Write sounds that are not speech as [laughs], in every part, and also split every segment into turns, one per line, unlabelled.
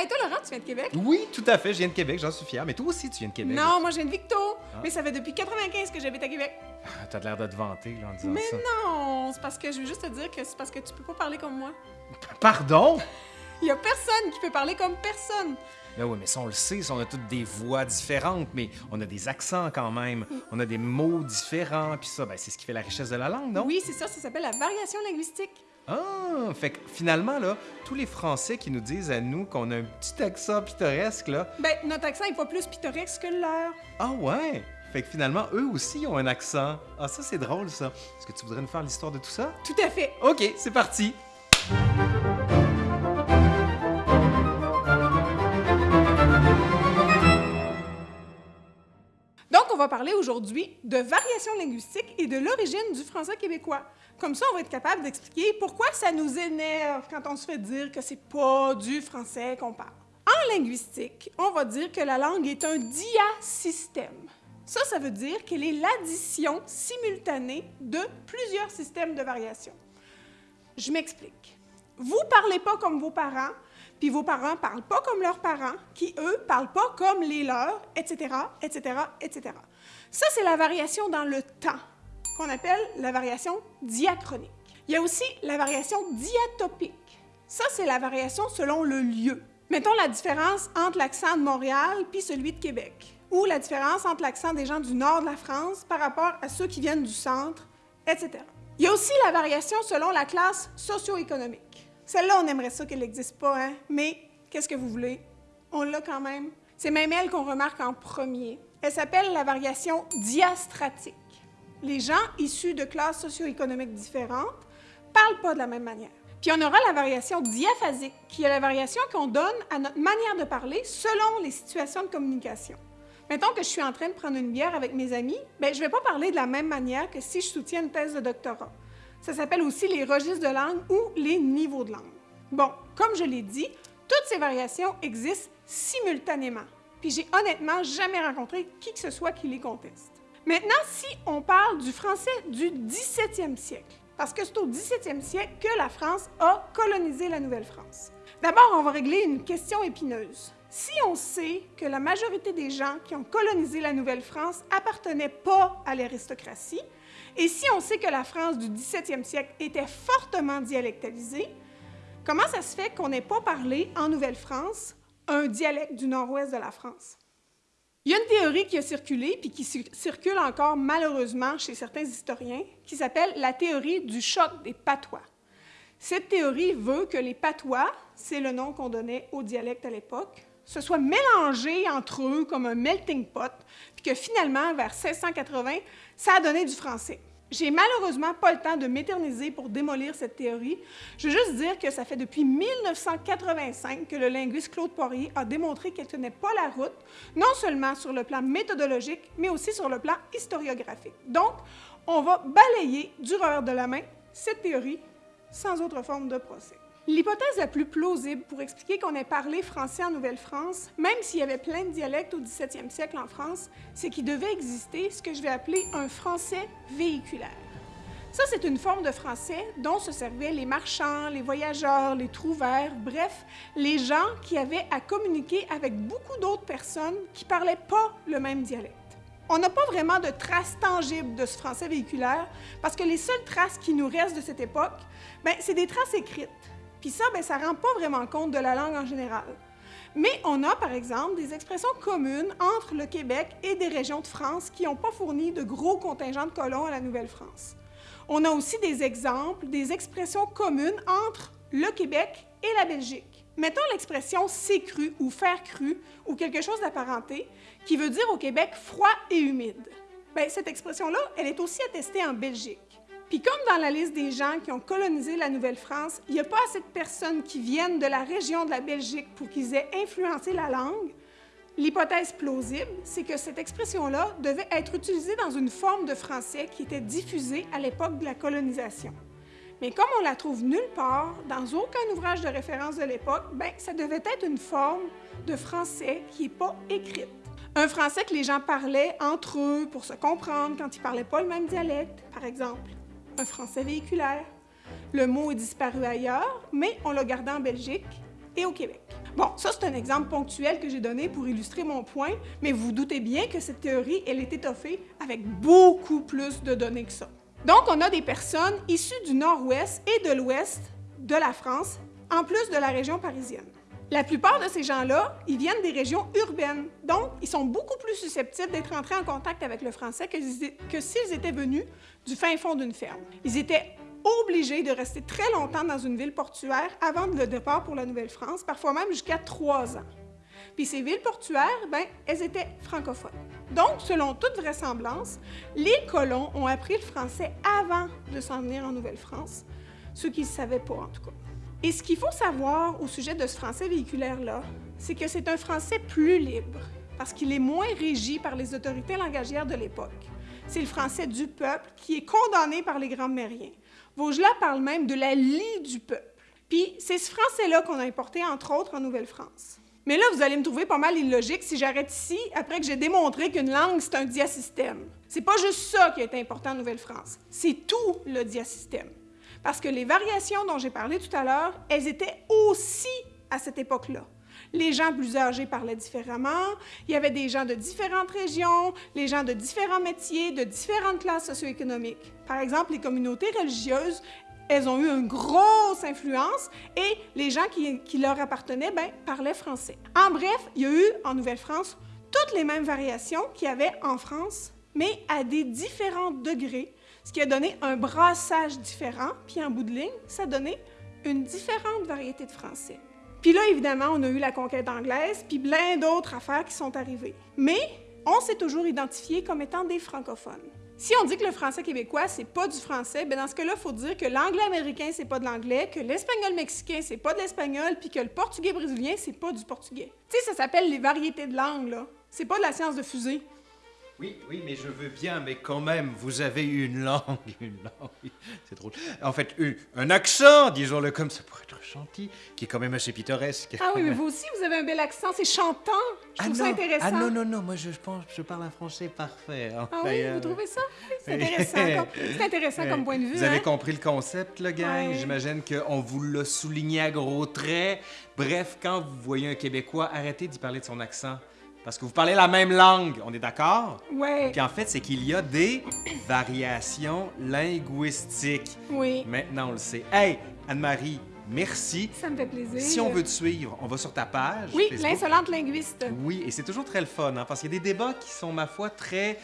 Hey, toi, Laurent, tu viens de Québec?
Oui, tout à fait, je viens de Québec, j'en suis fier. Mais toi aussi, tu viens de Québec.
Non, moi, je viens de Victo.
Ah.
Mais ça fait depuis 95 que j'habite à Québec.
Ah, T'as l'air de te vanter là, en disant
Mais
ça.
non, c'est parce que je veux juste te dire que c'est parce que tu peux pas parler comme moi.
Pardon?
Il [laughs] y a personne qui peut parler comme personne.
Ben oui, mais ça, on le sait, ça, on a toutes des voix différentes, mais on a des accents quand même. On a des mots différents, puis ça, ben, c'est ce qui fait la richesse de la langue, non?
Oui, c'est ça, ça s'appelle la variation linguistique.
Ah, fait que finalement, là, tous les Français qui nous disent à nous qu'on a un petit accent pittoresque, là,
Ben, notre accent est pas plus pittoresque que le leur.
ah ouais! Fait que finalement, eux aussi ont un accent. Ah, ça, c'est drôle, ça. Est-ce que tu voudrais nous faire l'histoire de tout ça?
Tout à fait.
OK, c'est parti!
Donc, on va parler aujourd'hui de variation linguistique et de l'origine du français québécois. Comme ça, on va être capable d'expliquer pourquoi ça nous énerve quand on se fait dire que c'est pas du français qu'on parle. En linguistique, on va dire que la langue est un diasystème. Ça, ça veut dire qu'elle est l'addition simultanée de plusieurs systèmes de variation. Je m'explique. Vous parlez pas comme vos parents, puis vos parents parlent pas comme leurs parents, qui eux parlent pas comme les leurs, etc., etc., etc. Ça, c'est la variation dans le temps, qu'on appelle la variation diachronique. Il y a aussi la variation diatopique. Ça, c'est la variation selon le lieu. Mettons la différence entre l'accent de Montréal puis celui de Québec, ou la différence entre l'accent des gens du nord de la France par rapport à ceux qui viennent du centre, etc. Il y a aussi la variation selon la classe socio-économique. Celle-là, on aimerait ça qu'elle n'existe pas, hein? mais qu'est-ce que vous voulez? On l'a quand même. C'est même elle qu'on remarque en premier. Elle s'appelle la variation diastratique. Les gens issus de classes socio-économiques différentes parlent pas de la même manière. Puis on aura la variation diaphasique, qui est la variation qu'on donne à notre manière de parler selon les situations de communication. Mettons que je suis en train de prendre une bière avec mes amis, ben je vais pas parler de la même manière que si je soutiens une thèse de doctorat. Ça s'appelle aussi les registres de langue ou les niveaux de langue. Bon, comme je l'ai dit, toutes ces variations existent simultanément. Puis j'ai honnêtement jamais rencontré qui que ce soit qui les conteste. Maintenant, si on parle du français du 17e siècle, parce que c'est au 17e siècle que la France a colonisé la Nouvelle-France. D'abord, on va régler une question épineuse. Si on sait que la majorité des gens qui ont colonisé la Nouvelle-France appartenaient pas à l'aristocratie, et si on sait que la France du 17e siècle était fortement dialectalisée, comment ça se fait qu'on n'ait pas parlé en Nouvelle-France un dialecte du nord-ouest de la France? Il y a une théorie qui a circulé, puis qui cir- circule encore malheureusement chez certains historiens, qui s'appelle la théorie du choc des patois. Cette théorie veut que les patois, c'est le nom qu'on donnait au dialecte à l'époque, se soient mélangés entre eux comme un melting pot, puis que finalement, vers 1680, ça a donné du français. J'ai malheureusement pas le temps de m'éterniser pour démolir cette théorie. Je veux juste dire que ça fait depuis 1985 que le linguiste Claude Poirier a démontré qu'elle tenait pas la route, non seulement sur le plan méthodologique, mais aussi sur le plan historiographique. Donc, on va balayer du revers de la main cette théorie sans autre forme de procès. L'hypothèse la plus plausible pour expliquer qu'on ait parlé français en Nouvelle-France, même s'il y avait plein de dialectes au 17e siècle en France, c'est qu'il devait exister ce que je vais appeler un français véhiculaire. Ça, c'est une forme de français dont se servaient les marchands, les voyageurs, les trouvères, bref, les gens qui avaient à communiquer avec beaucoup d'autres personnes qui parlaient pas le même dialecte. On n'a pas vraiment de traces tangibles de ce français véhiculaire parce que les seules traces qui nous restent de cette époque, ben, c'est des traces écrites. Puis ça, ben, ça rend pas vraiment compte de la langue en général. Mais on a, par exemple, des expressions communes entre le Québec et des régions de France qui n'ont pas fourni de gros contingents de colons à la Nouvelle-France. On a aussi des exemples, des expressions communes entre le Québec et la Belgique. Mettons l'expression c'est cru ou faire cru ou quelque chose d'apparenté qui veut dire au Québec froid et humide. Bien, cette expression-là, elle est aussi attestée en Belgique. Puis comme dans la liste des gens qui ont colonisé la Nouvelle-France, il n'y a pas assez de personnes qui viennent de la région de la Belgique pour qu'ils aient influencé la langue, l'hypothèse plausible, c'est que cette expression-là devait être utilisée dans une forme de français qui était diffusée à l'époque de la colonisation. Mais comme on la trouve nulle part, dans aucun ouvrage de référence de l'époque, ben ça devait être une forme de français qui n'est pas écrite. Un français que les gens parlaient entre eux pour se comprendre quand ils parlaient pas le même dialecte, par exemple. Un français véhiculaire. Le mot est disparu ailleurs, mais on l'a gardé en Belgique et au Québec. Bon, ça c'est un exemple ponctuel que j'ai donné pour illustrer mon point, mais vous, doutez bien que cette théorie, elle est étoffée avec beaucoup plus de données que ça. Donc, on a des personnes issues du nord-ouest et de l'ouest de la France, en plus de la région parisienne. La plupart de ces gens-là, ils viennent des régions urbaines, donc ils sont beaucoup plus susceptibles d'être entrés en contact avec le français que, s'ils étaient venus du fin fond d'une ferme. Ils étaient obligés de rester très longtemps dans une ville portuaire avant le départ pour la Nouvelle-France, parfois même jusqu'à trois ans. Puis ces villes portuaires, ben, elles étaient francophones. Donc, selon toute vraisemblance, les colons ont appris le français avant de s'en venir en Nouvelle-France, ce qu'ils ne savaient pas en tout cas. Et ce qu'il faut savoir au sujet de ce français véhiculaire-là, c'est que c'est un français plus libre, parce qu'il est moins régi par les autorités langagières de l'époque. C'est le français du peuple qui est condamné par les grands mériens. Vaugelas parle même de la lie du peuple. Puis c'est ce français-là qu'on a importé, entre autres, en Nouvelle-France. Mais là, vous allez me trouver pas mal illogique si j'arrête ici après que j'ai démontré qu'une langue, c'est un diasystème. C'est pas juste ça qui est important en Nouvelle-France, c'est tout le diasystème. Parce que les variations dont j'ai parlé tout à l'heure, elles étaient aussi à cette époque-là. Les gens plus âgés parlaient différemment, il y avait des gens de différentes régions, les gens de différents métiers, de différentes classes socio-économiques. Par exemple, les communautés religieuses, elles ont eu une grosse influence et les gens qui, leur appartenaient ben, parlaient français. En bref, il y a eu en Nouvelle-France toutes les mêmes variations qu'il y avait en France, mais à des différents degrés ce qui a donné un brassage différent, puis en bout de ligne, ça a donné une différente variété de français. Puis là, évidemment, on a eu la conquête anglaise, puis plein d'autres affaires qui sont arrivées. Mais on s'est toujours identifié comme étant des francophones. Si on dit que le français québécois, c'est pas du français, ben dans ce cas-là, il faut dire que l'anglais américain, c'est pas de l'anglais, que l'espagnol mexicain, c'est pas de l'espagnol, puis que le portugais brésilien, c'est pas du portugais. Tu sais, ça s'appelle les variétés de langue, là. C'est pas de la science de fusée.
Oui, oui, mais je veux bien, mais quand même, vous avez une langue, une langue, [laughs] c'est drôle. En fait, un accent, disons-le comme ça, pour être gentil, qui est quand même assez pittoresque.
Ah oui, mais vous aussi, vous avez un bel accent, c'est chantant. Je trouve
ah
ça intéressant.
Ah non, non, non, moi je pense, je parle un français parfait.
Hein. Ah oui, vous trouvez ça? C'est intéressant, comme, [laughs] intéressant comme point de vue.
Vous avez hein? compris le concept, le gang? J'imagine qu'on vous l'a souligné à gros traits. Bref, quand vous voyez un Québécois, arrêtez d'y parler de son accent. Parce que vous parlez la même langue, on est d'accord?
Oui.
Puis en fait, c'est qu'il y a des [coughs] variations linguistiques.
Oui.
Maintenant, on le sait. Hey, Anne-Marie, merci.
Ça me fait plaisir.
Si on veut te suivre, on va sur ta page.
Oui, l'insolente linguiste.
Oui, et c'est toujours très le fun, hein, parce qu'il y a des débats qui sont, ma foi, très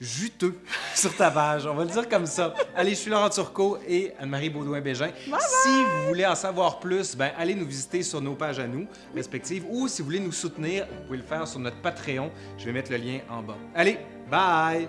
juteux [laughs] sur ta page. On va le dire comme ça. Allez, je suis Laurent Turcot et Anne-Marie Baudouin-Bégin. Si vous voulez en savoir plus, ben, allez nous visiter sur nos pages à nous, respectives, ou si vous voulez nous soutenir, vous pouvez le faire sur notre Patreon. Je vais mettre le lien en bas. Allez, bye!